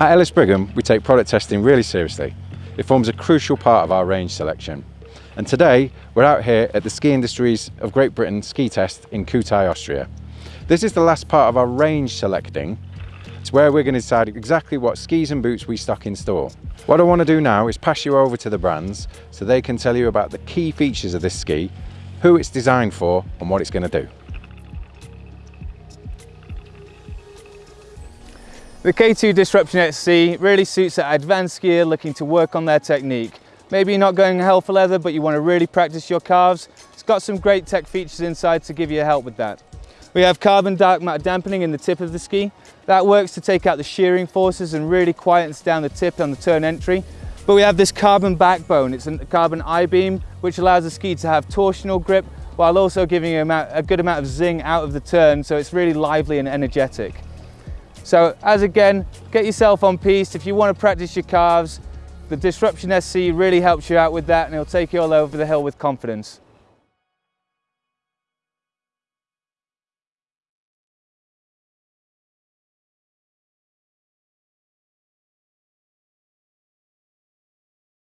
At Ellis Brigham, we take product testing really seriously. It forms a crucial part of our range selection. And today, we're out here at the Ski Industries of Great Britain ski test in Kühtai, Austria. This is the last part of our range selecting. It's where we're going to decide exactly what skis and boots we stock in store. What I want to do now is pass you over to the brands so they can tell you about the key features of this ski, who it's designed for and what it's going to do. The K2 Disruption SC really suits that advanced skier looking to work on their technique. Maybe you're not going hell for leather, but you want to really practice your carves. It's got some great tech features inside to give you help with that. We have carbon dark matter dampening in the tip of the ski. That works to take out the shearing forces and really quietens down the tip on the turn entry. But we have this carbon backbone. It's a carbon I-beam, which allows the ski to have torsional grip while also giving you a good amount of zing out of the turn. So it's really lively and energetic. So as again, get yourself on piste. If you want to practice your carves, the Disruption SC really helps you out with that and it'll take you all over the hill with confidence.